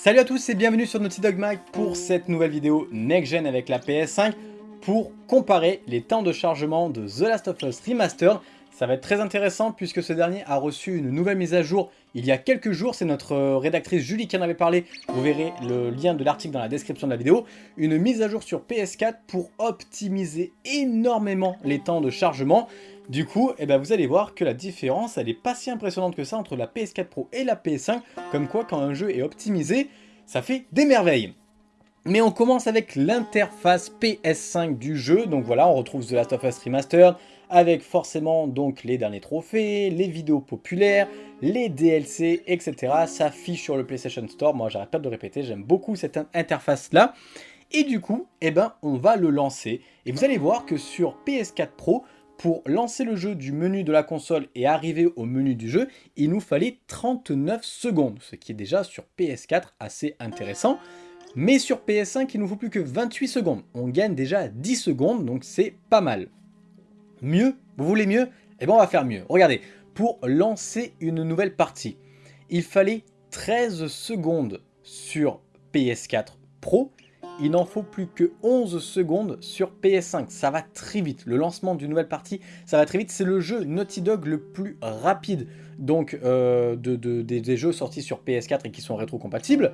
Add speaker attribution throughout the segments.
Speaker 1: Salut à tous et bienvenue sur Naughty Dog Mag pour cette nouvelle vidéo Next Gen avec la PS5 pour comparer les temps de chargement de The Last of Us Remastered. Ça va être très intéressant puisque ce dernier a reçu une nouvelle mise à jour il y a quelques jours. C'est notre rédactrice Julie qui en avait parlé. Vous verrez le lien de l'article dans la description de la vidéo. Une mise à jour sur PS4 pour optimiser énormément les temps de chargement. Du coup, eh ben, vous allez voir que la différence, elle n'est pas si impressionnante que ça entre la PS4 Pro et la PS5, comme quoi quand un jeu est optimisé, ça fait des merveilles. Mais on commence avec l'interface PS5 du jeu, donc voilà, on retrouve The Last of Us Remastered, avec forcément donc les derniers trophées, les vidéos populaires, les DLC, etc. Ça affiche sur le PlayStation Store, moi j'arrête pas de répéter, j'aime beaucoup cette interface là. Et du coup, eh ben, on va le lancer, et vous allez voir que sur PS4 Pro, pour lancer le jeu du menu de la console et arriver au menu du jeu, il nous fallait 39 secondes, ce qui est déjà sur PS4 assez intéressant. Mais sur PS5, il nous faut plus que 28 secondes. On gagne déjà 10 secondes, donc c'est pas mal. Mieux Vous voulez mieux Eh bien on va faire mieux. Regardez, pour lancer une nouvelle partie, il fallait 13 secondes sur PS4 Pro il n'en faut plus que 11 secondes sur PS5. Ça va très vite. Le lancement d'une nouvelle partie, ça va très vite. C'est le jeu Naughty Dog le plus rapide donc euh, de, des, jeux sortis sur PS4 et qui sont rétrocompatibles.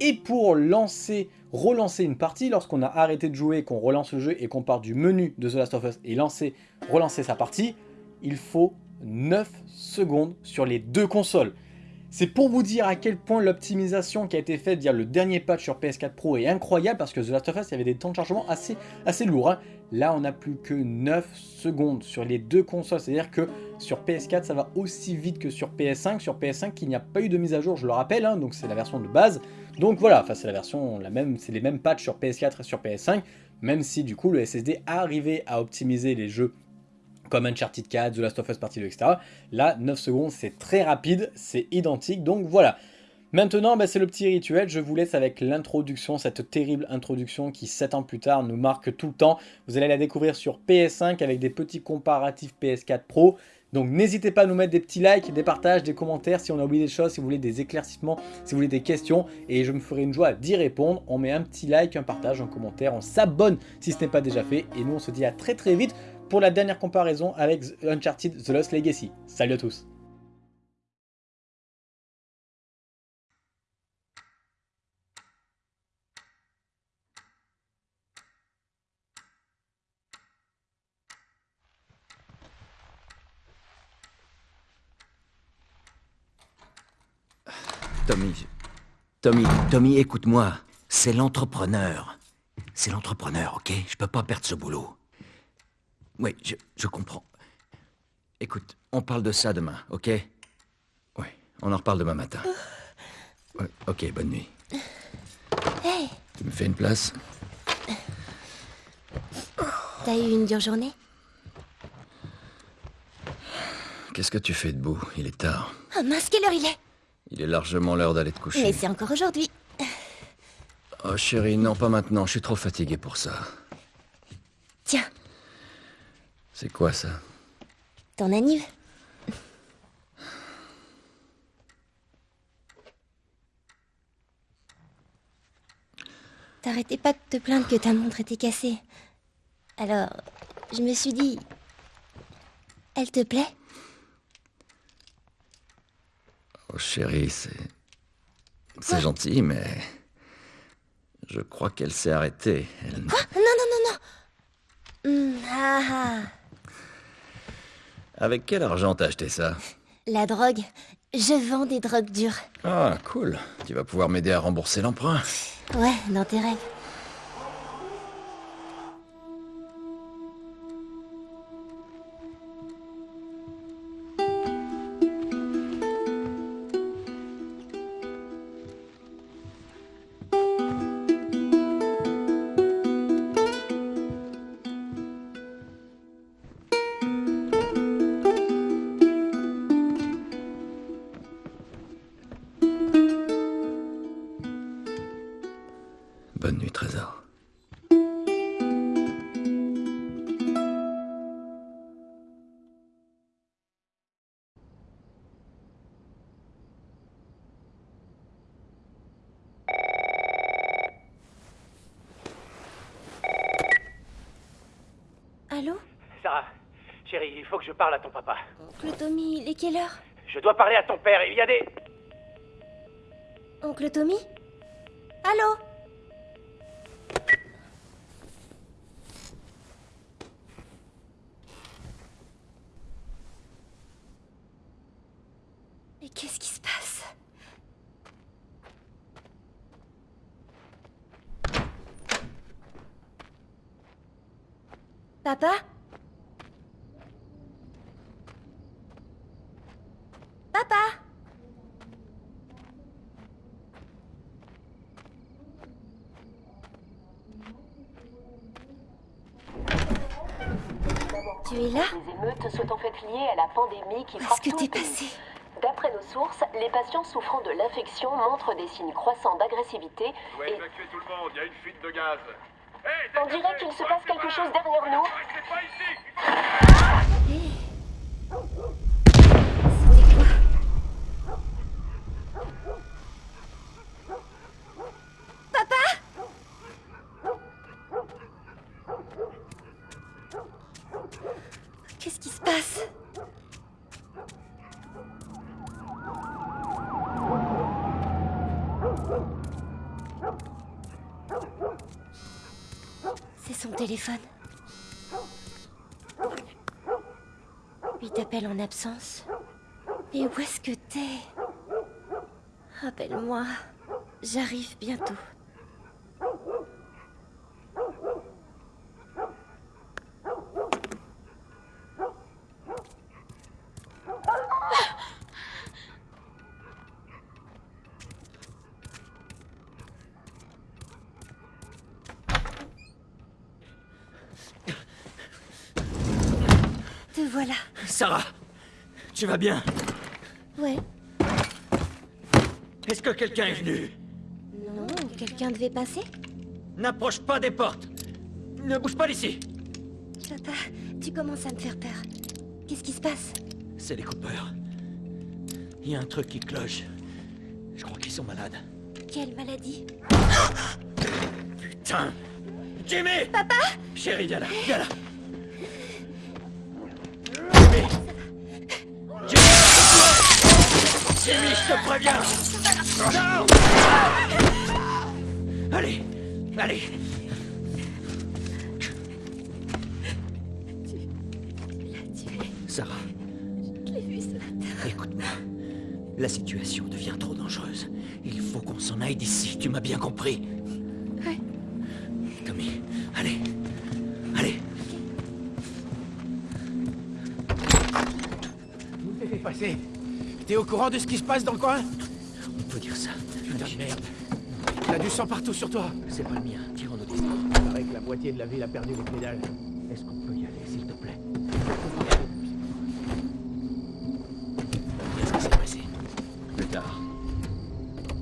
Speaker 1: Et pour lancer, relancer une partie, lorsqu'on a arrêté de jouer, qu'on relance le jeu et qu'on part du menu de The Last of Us et lancer, relancer sa partie, il faut 9 secondes sur les deux consoles. C'est pour vous dire à quel point l'optimisation qui a été faite via le dernier patch sur PS4 Pro est incroyable parce que The Last of Us, avait des temps de chargement assez, assez lourds. Hein. Là, on n'a plus que 9 secondes sur les deux consoles. C'est-à-dire que sur PS4, ça va aussi vite que sur PS5. Sur PS5, il n'y a pas eu de mise à jour, je le rappelle, hein, donc c'est la version de base. Donc voilà, enfin c'est la version, la même, c'est les mêmes patchs sur PS4 et sur PS5, même si du coup le SSD a arrivé à optimiser les jeux comme Uncharted 4, The Last of Us Partie 2, etc. Là, 9 secondes, c'est très rapide, c'est identique, donc voilà. Maintenant, bah, c'est le petit rituel, je vous laisse avec l'introduction, cette terrible introduction qui 7 ans plus tard nous marque tout le temps. Vous allez la découvrir sur PS5 avec des petits comparatifs PS4 Pro. Donc n'hésitez pas à nous mettre des petits likes, des partages, des commentaires si on a oublié des choses, si vous voulez des éclaircissements, si vous voulez des questions. Et je me ferai une joie d'y répondre. On met un petit like, un partage, un commentaire, on s'abonne si ce n'est pas déjà fait. Et nous on se dit à très très vite pour la dernière comparaison avec Uncharted The Lost Legacy. Salut à tous
Speaker 2: Tommy, Tommy, Tommy, écoute-moi. C'est l'entrepreneur. C'est l'entrepreneur, ok? Je peux pas perdre ce boulot. Oui, je, comprends. Écoute, on parle de ça demain, ok? Oui, on en reparle demain matin. Ouais, ok, bonne nuit.
Speaker 3: Hey
Speaker 2: Tu me fais une place?
Speaker 3: T'as eu une dure journée?
Speaker 2: Qu'est-ce que tu fais debout? Il est tard.
Speaker 3: Oh mince, quelle heure il est
Speaker 2: Il est largement l'heure d'aller te coucher.
Speaker 3: Mais c'est encore aujourd'hui.
Speaker 2: Oh chérie, non, pas maintenant. Je suis trop fatigué pour ça.
Speaker 3: Tiens,
Speaker 2: c'est quoi ça?
Speaker 3: Ton anniv T'arrêtais pas de te plaindre que ta montre était cassée. Alors, je me suis dit... Elle te plaît?
Speaker 2: Oh chérie, c'est... C'est gentil, mais... Je crois qu'elle s'est arrêtée. Elle...
Speaker 3: Non, non, non, non hum, ah, ah.
Speaker 2: Avec quel argent t'as acheté ça?
Speaker 3: La drogue. Je vends des drogues dures.
Speaker 2: Ah, cool. Tu vas pouvoir m'aider à rembourser l'emprunt.
Speaker 3: Ouais, dans tes rêves.
Speaker 2: Bonne nuit, Trésor.
Speaker 4: Allô Sarah, chérie, il faut que je parle à ton papa.
Speaker 3: Oncle Tommy, il est quelle heure
Speaker 4: Je dois parler à ton père, il y a des...
Speaker 3: Oncle Tommy Allô Papa Tu es là?
Speaker 5: Les émeutes sont en fait liées à la pandémie qui frappe
Speaker 3: que t'es passé?
Speaker 5: D'après nos sources, les patients souffrant de l'infection montrent des signes croissants d'agressivité
Speaker 6: Faut
Speaker 5: et
Speaker 6: évacuer tout le monde, il y a une fuite de gaz. Hey,
Speaker 5: on dirait qu'il se passe quelque chose derrière nous.
Speaker 6: Restez pas ici
Speaker 3: C'était quoi Papa Qu'est-ce qui se passe C'est son téléphone. Il t'appelle en absence. Et où est-ce que t'es? Rappelle-moi. J'arrive bientôt. Te voilà.
Speaker 2: Sarah. Tu vas bien?
Speaker 3: Ouais.
Speaker 2: Est-ce que quelqu'un est venu?
Speaker 3: Non, quelqu'un devait passer.
Speaker 2: N'approche pas des portes. Ne bouge pas d'ici.
Speaker 3: Papa, tu commences à me faire peur. Qu'est-ce qui se passe?
Speaker 2: C'est les coupeurs. Il y a un truc qui cloche. Je crois qu'ils sont malades.
Speaker 3: Quelle maladie?
Speaker 2: Putain. Jimmy! Papa? Chérie, viens là, viens là Jimmy, je te préviens Allez, allez. Sarah, écoute-moi. La situation devient trop dangereuse. Il faut qu'on s'en aille d'ici, tu m'as bien compris
Speaker 4: au courant de ce qui se passe dans le coin
Speaker 2: On peut dire ça.
Speaker 4: Putain de merde. T'as du sang partout sur toi.
Speaker 2: C'est pas le mien, tirons nos distances.
Speaker 4: Il paraît que la moitié de la ville a perdu les pédales.
Speaker 2: Est-ce qu'on peut y aller, s'il te plaît? Qu'est-ce qui s'est passé? Plus tard.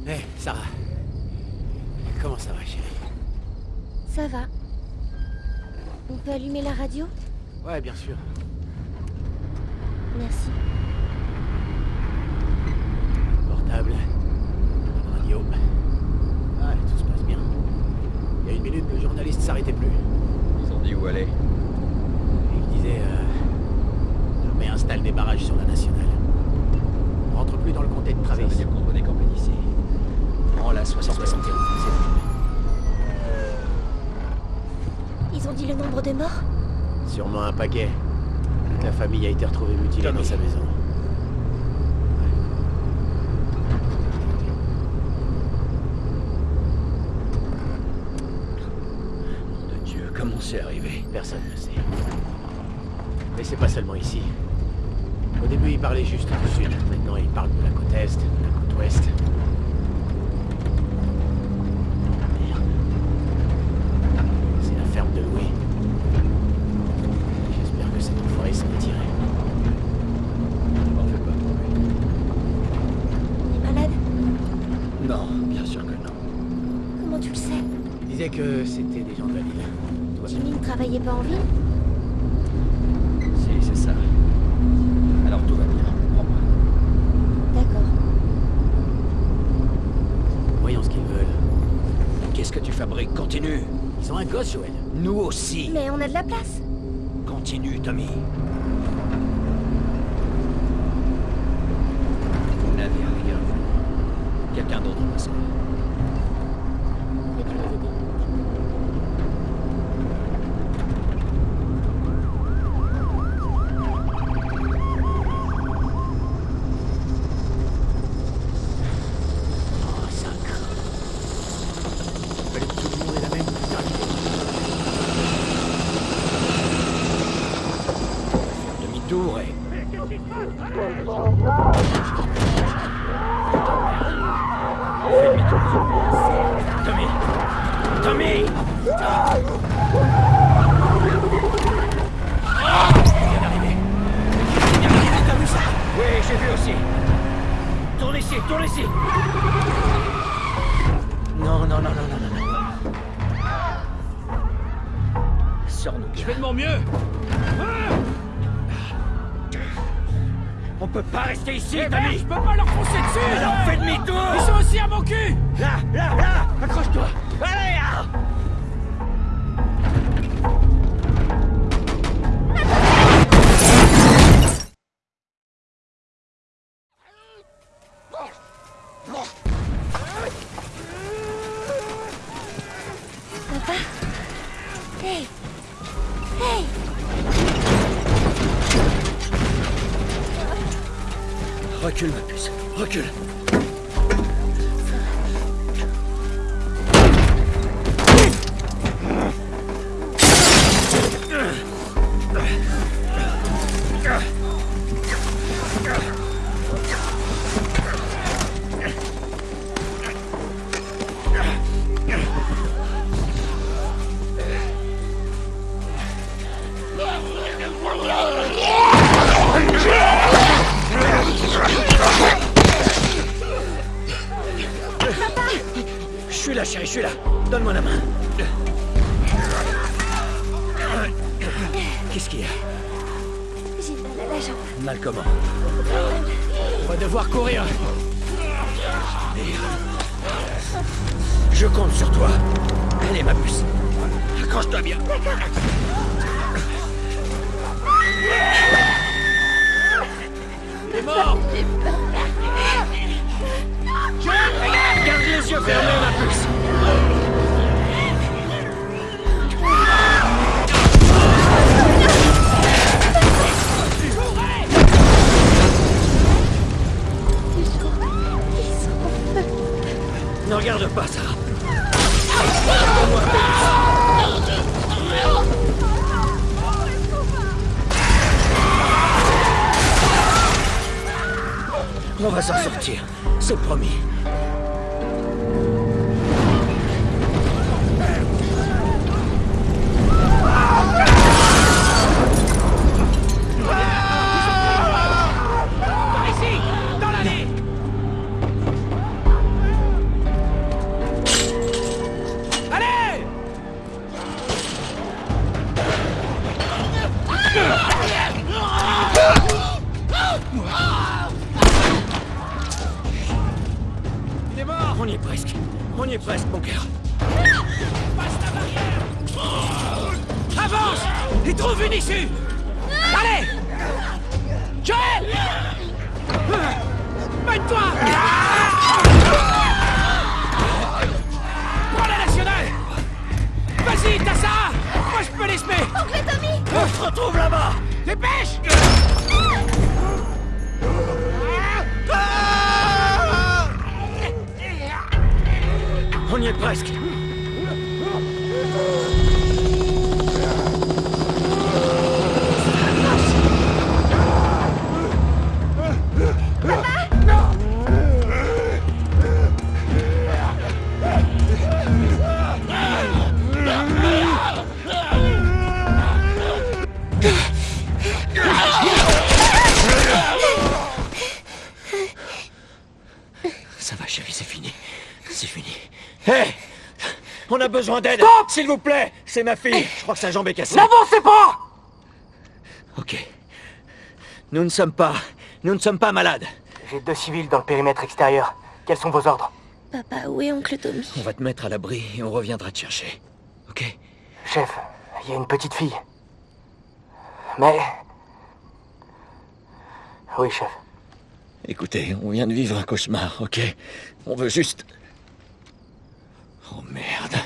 Speaker 4: Hé, Sarah. Comment ça va, chérie?
Speaker 3: Ça va. On peut allumer la radio?
Speaker 4: Ouais, bien sûr.
Speaker 3: Merci.
Speaker 4: Portable. Radio. Ah, tout se passe bien. Il y a une minute, le journaliste s'arrêtait plus.
Speaker 2: Ils ont dit où aller
Speaker 4: Et il disait... Euh, L'armée installe des barrages sur la nationale. On rentre plus dans le comté de
Speaker 2: Ça veut
Speaker 4: Travis.
Speaker 2: dire qu'on doit décamper d'ici. Prends la 71.
Speaker 3: Ils ont dit le nombre de morts?
Speaker 4: Sûrement un paquet. Toute la famille a été retrouvée mutilée dans sa maison.
Speaker 2: Nom de Dieu, comment c'est arrivé
Speaker 4: Personne ne sait. Mais c'est pas seulement ici. Au début, il parlait juste du sud. Maintenant, il parle de la côte est, de la côte ouest. Merde. C'est la ferme de Louis. J'espère que cet enfoiré s'en est tiré.
Speaker 2: Pas lui.
Speaker 3: Il est malade?
Speaker 2: Non, bien sûr que non.
Speaker 3: Comment tu le sais?
Speaker 4: Il disait que c'était des gens de la ville.
Speaker 3: Jimmy ne travaillait pas en ville
Speaker 2: Si, c'est ça. Alors tout va bien, prends-moi.
Speaker 3: D'accord.
Speaker 4: Voyons ce qu'ils veulent.
Speaker 2: Qu'est-ce que tu fabriques? Continue
Speaker 4: Ils ont un gosse, Joël.
Speaker 2: Nous aussi
Speaker 3: Mais on a de la place
Speaker 2: Continue, Tommy.
Speaker 7: Vous n'avez rien. Quelqu'un d'autre va Je fais de mon mieux. On peut pas rester ici, Tommy Je peux pas leur foncer dessus. Alors fais demi-tour. Ils sont aussi à mon cul. Là, là, là. Accroche-toi. Allez ah
Speaker 3: Papa? Hey
Speaker 8: Recule, ma puce. Recule. Suis là, chérie, je suis là. Donne-moi la main. Qu'est-ce qu'il y a?
Speaker 3: J'ai mal à la jambe.
Speaker 8: Mal comment?
Speaker 7: On va devoir courir
Speaker 8: Je compte sur toi. Allez, ma puce. Accroche-toi bien.
Speaker 7: T'es
Speaker 8: On va s'en sortir, c'est promis. On y est presque. On y est presque, mon cœur.
Speaker 7: Passe la barrière. Avance. Et trouve une issue. Allez. Joël. Mène-toi. Prends la nationale. Vas-y, t'as ça Moi je peux les semer.
Speaker 3: Oncle Tommy.
Speaker 8: On se retrouve là-bas.
Speaker 7: Dépêche
Speaker 8: On y est presque. Ça va, chérie, c'est fini. C'est fini. Hé On a besoin d'aide S'il vous plaît C'est ma fille Je crois que sa jambe est cassée.
Speaker 7: N'avancez pas
Speaker 8: Ok. Nous ne sommes pas... Nous ne sommes pas malades.
Speaker 9: J'ai deux civils dans le périmètre extérieur. Quels sont vos ordres?
Speaker 3: Papa, où est Oncle Tommy?
Speaker 8: On va te mettre à l'abri et on reviendra te chercher. Ok?
Speaker 9: Chef, il y a une petite fille. Mais... Oui, chef.
Speaker 8: Écoutez, on vient de vivre un cauchemar, ok? On veut juste
Speaker 2: Oh merde.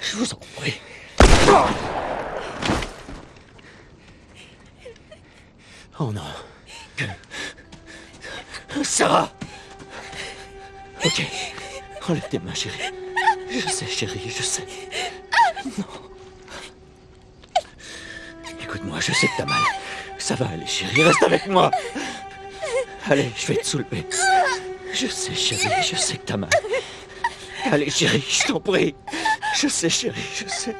Speaker 2: Je vous en prie. Oh non. Sarah Ok. Enlève tes mains, chérie. Je sais, chérie, je sais. Chérie, reste avec moi. Allez, je vais te soulever. Je sais, chérie, je sais que t'as mal. Allez, chérie, je t'en prie. Je sais, chérie, je sais.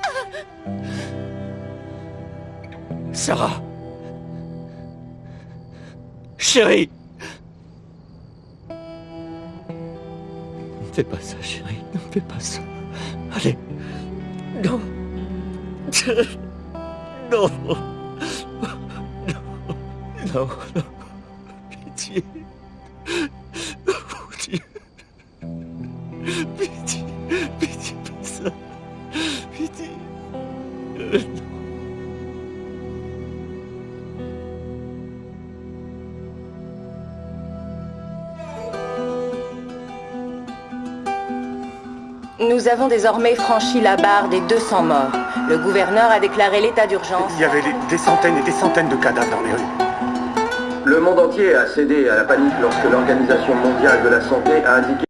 Speaker 2: Sarah. Chérie. Ne fais pas ça, chérie. Ne fais pas ça. Allez. Non. Non. Pitié. Pitié. Pitié.
Speaker 10: Nous avons désormais franchi la barre des 200 morts. Le gouverneur a déclaré l'état d'urgence.
Speaker 11: Il y avait des centaines et des centaines de cadavres dans les rues.
Speaker 12: Le monde entier a cédé à la panique lorsque l'Organisation mondiale de la santé a indiqué